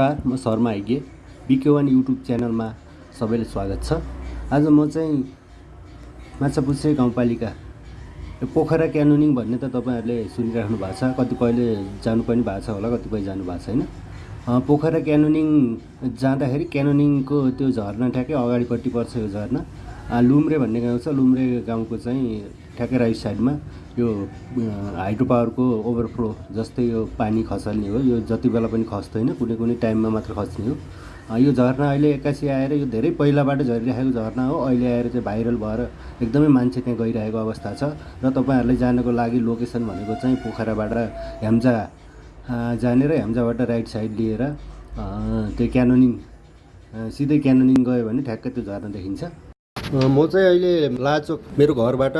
नमस्कार म शर्मा हेगे बिके वान युट्युब च्यानलमा सबैले स्वागत छ। आज म चाहिँ माछापुच्छ्रे गाउँपालिका पोखरा क्यानोनिङ भन्ने त तपाईँहरूले सुनिराख्नु भएको छ। कतिपयले जानु पनि भएको छ होला कतिपय जानु भएको छैन। पोखरा क्यानोनिङ जाँदाखेरि क्यानोनिङको त्यो झरना ठ्याक्कै अगाडिपट्टि पर्छ यो झरना। लुम्रे भन्ने गाउँ छ। लुम्रे गाउँको चाहिँ ठ्याक्कै राइट साइडमा यो हाइड्रो पावरको ओभरफ्लो जस्तै यो पानी खसाल्ने हो यो जति बेला पनि खस्दैन कुनै कुनै टाइममा मात्र खस्ने हो। यो झरना अहिले एक्कासी आएर यो धेरै पहिलाबाट झरिरहेको झरना हो। अहिले आएर चाहिँ भाइरल भएर एकदमै मान्छे त्यहाँ गइरहेको अवस्था छ र तपाईँहरूले जानको लागि लोकेसन भनेको चाहिँ पोखराबाट ह्याम्जा अँ, जाने र ह्याम्जाबाट राइट साइड लिएर त्यो क्यानोनिङ सिधै क्यानोनिङ गयो भने ठ्याक्कै त्यो झरना देखिन्छ। म चाहिँ अहिले लाचोक मेरो घरबाट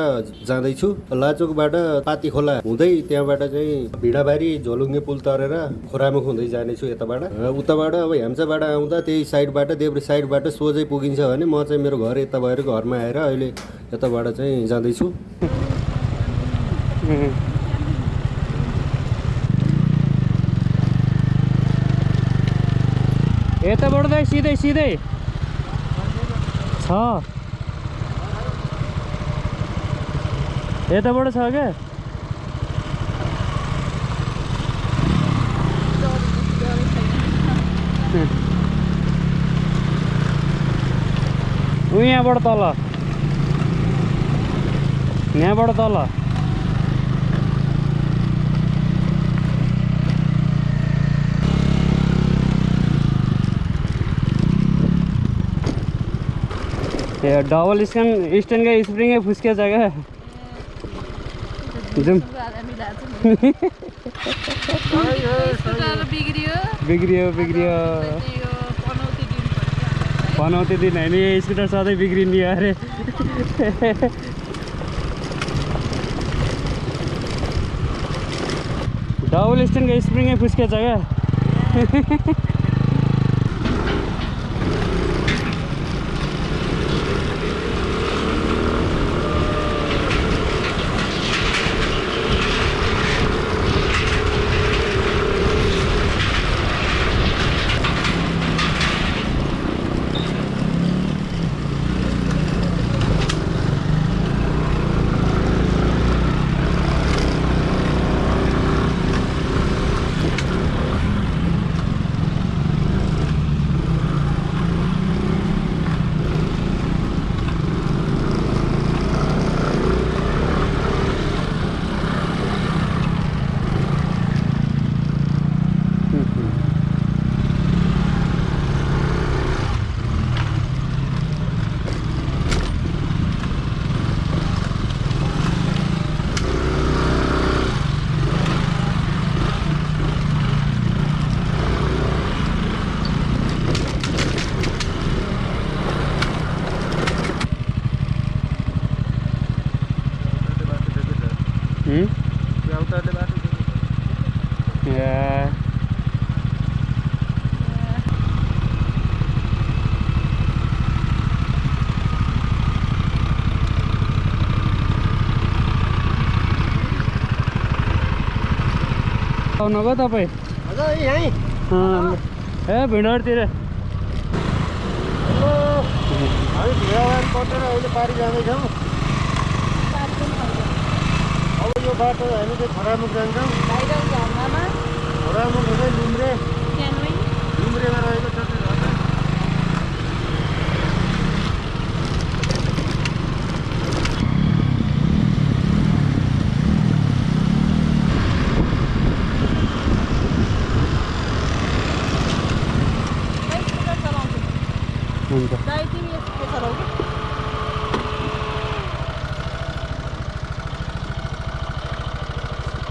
जाँदैछु। लाचोकबाट पाती खोला हुँदै त्यहाँबाट चाहिँ भिडाबारी झोलुङ्गे पुल तरेर खोरामुख हुँदै जानेछु यताबाट। उताबाट अब ह्याम्चाबाट आउँदा त्यही साइडबाट देब्रे साइडबाट सोझै पुगिन्छ भने म चाहिँ मेरो घर यता भएर घरमा आएर अहिले यताबाट चाहिँ जाँदैछु। यताबाट त सिधै सिधै। छ। यताबाट छ क्या ऊ यहाँबाट तल। यहाँबाट तल। ए डबल स्क्यान स्ट्यान्डकै स्प्रिङै फुस्केछ क्या जाउँ बिग्रियो बिग्रियो पनौती दिन होइन यो स्कुटर सधैँ बिग्रिने अरे डबल स्ट्यान्डको स्प्रिङै फुस्केछ क्या हुँ? या आउनुभयो तपाईँ? ए भिडहरूतिर हामी भिडाबार कटेर अहिले पारि जाँदैछौँ। अब यो बाटो हामी चाहिँ खरामुख जान्छौँ। खरामुख हुँदै लुम्रे क्यानोइङ लुम्रेमा रहेको छ त्यो झरना खै स्कुटर चलाउँछु हुन्छ दाइ तिमी यसको चलाउ कि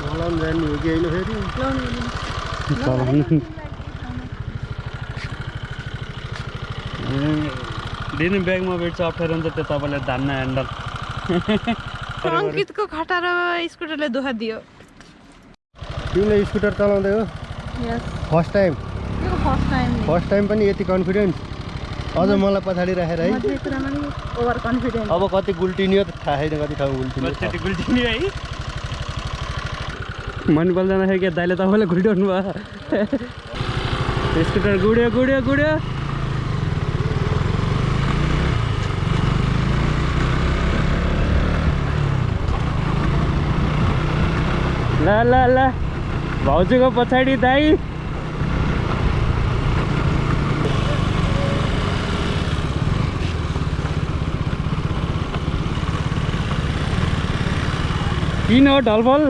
मलाई पनि जान्ने हो कि होइन फेरि चलाउनु दिनु ब्यागमा भेट्छ अप्ठ्यारो हुन्छ त्यो तपाईँले धान्न ह्यान्डल अङ्कितको खटा र स्कुटरले दुःख दियो तिमीले स्कुटर चलाउँदै हो यस फर्स्ट टाइम यो फर्स्ट टाइम फर्स्ट टाइम पनि यति कन्फिडेन्स अझ मलाई पछाडि राखेर है अब कति गुल्टिनियो त थाहा छैन कति ठाउँ गुल्टिनियो है मन बोल्दैन के दाइले तपाईँलाई घुल्टाउनु भयो। स्कुटर गुड्यो गुड्यो गुड्यो। ल ल ल। भाउजूको पछाडि दाई। किन हो ढलफल?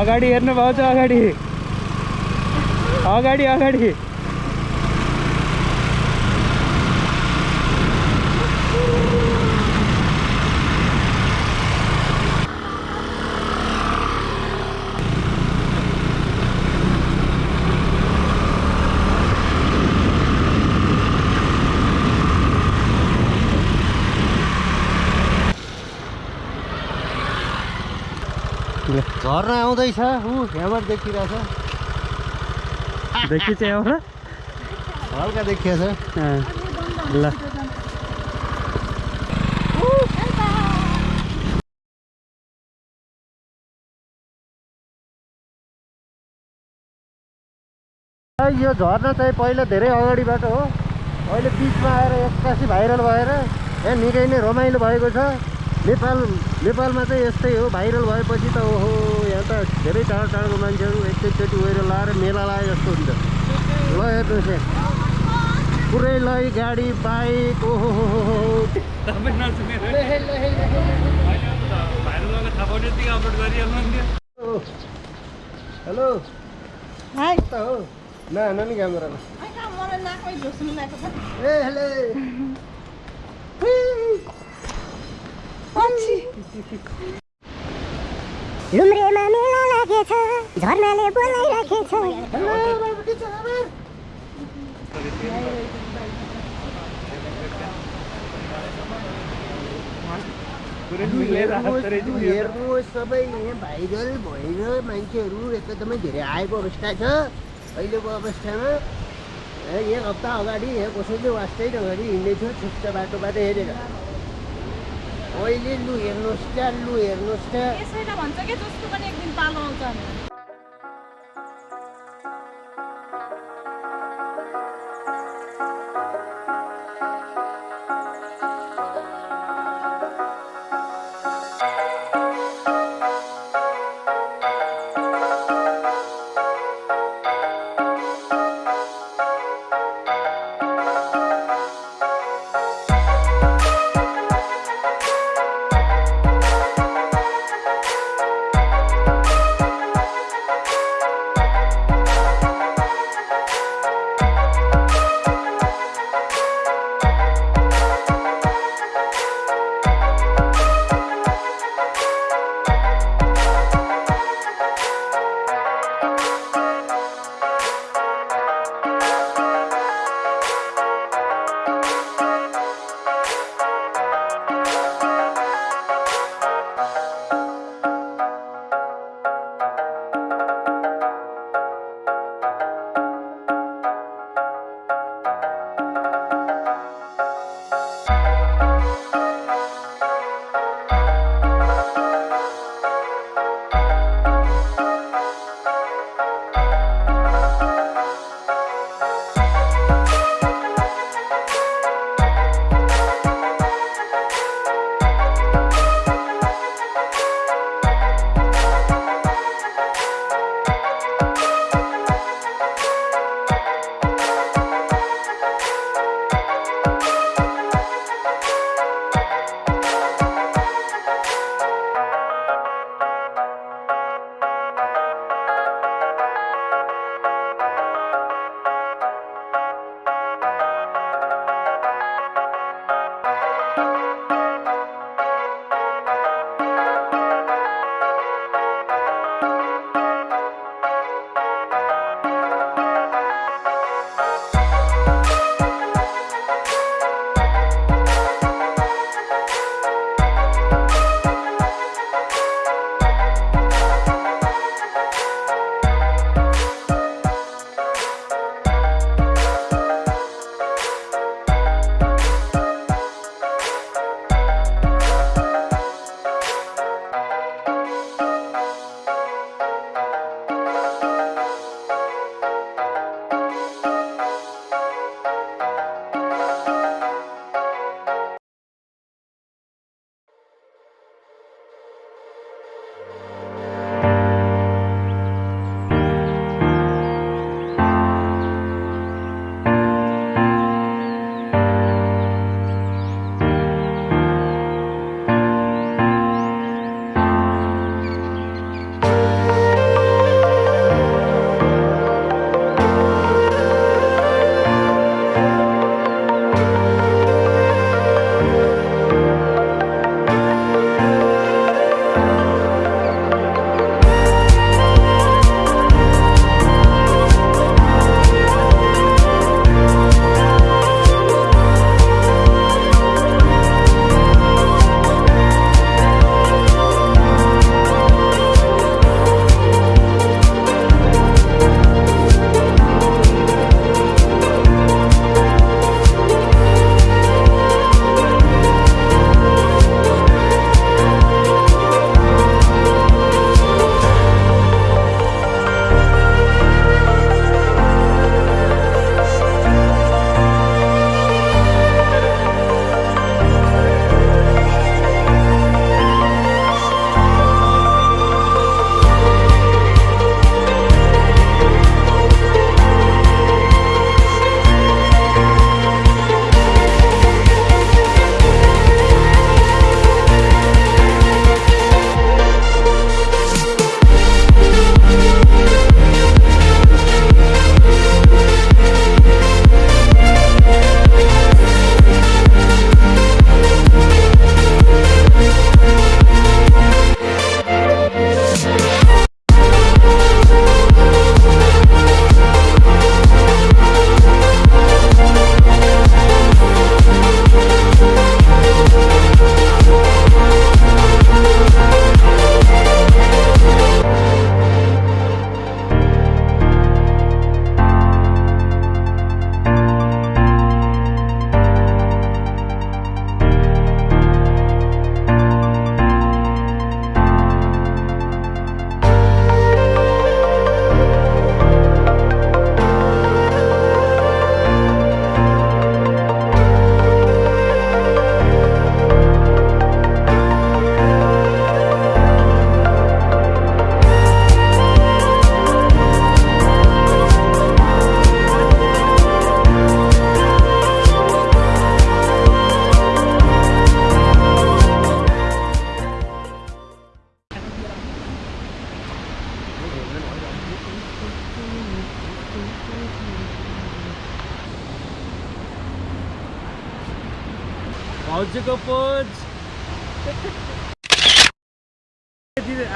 अगाडि हेर्नु भाउजू अगाडि अगाडि अगाडि झर्ना आउँदैछ ऊ यहाँबाट देखिरहेछ। देखि चाहिँ एउटा हल्का देखिएछ। ल। यो झर्ना चाहिँ पहिला धेरै अगाडिबाट हो। अहिले बिचमा आएर एक्कासी भाइरल भएर यहाँ निकै नै रमाइलो भएको छ। नेपाल नेपालमा चाहिँ यस्तै हो भाइरल भएपछि त ओहो यहाँ त धेरै टाढो टाढोको मान्छेहरू एकैचोटि गएर लाएर मेला लाए जस्तो हुन्छ। ल हेर्नुहोस् यहाँ पुरै लै गाडी बाइक ओहो हो हो हो हेलो। हो? न नानी लागेको छ ए हेले। लुम्रेमा मेला लागेछ झर्नाले बोलाइराखेछ हेर्नुहोस् सबै यहाँ भाइरल भएर मान्छेहरू एकदमै धेरै आएको अवस्था छ अहिलेको अवस्थामा एक हप्ता अगाडि यहाँ कसैले वास्तै अगाडि छुट्टा बाटोबाट हेरेर अहिले लु हेर्नुहोस् त लु हेर्नुहोस् त यसैले भन्छ कि जस्तो पनि एक दिन पालो आउँछ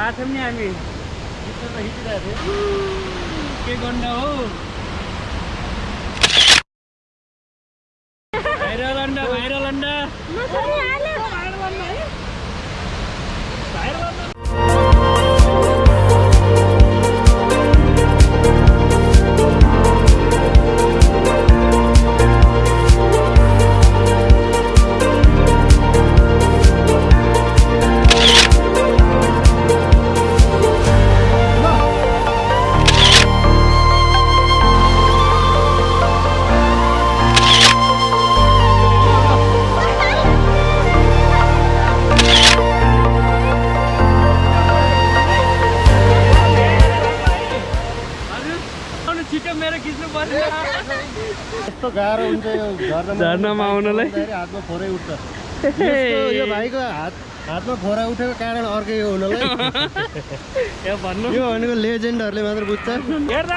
आथ्यौँ नि हामी के गर्नु हो भाइरल अन्डा भाइरल अन्डा झर्नामा आउनलाई। हातमा फोरै उठ्छ। यो भाइको हात हातमा फोरा उठेको कारण अर्कै यो हुनलाई यो भनेको लेजेन्डहरूले मात्र बुझ्छ। हेर्दा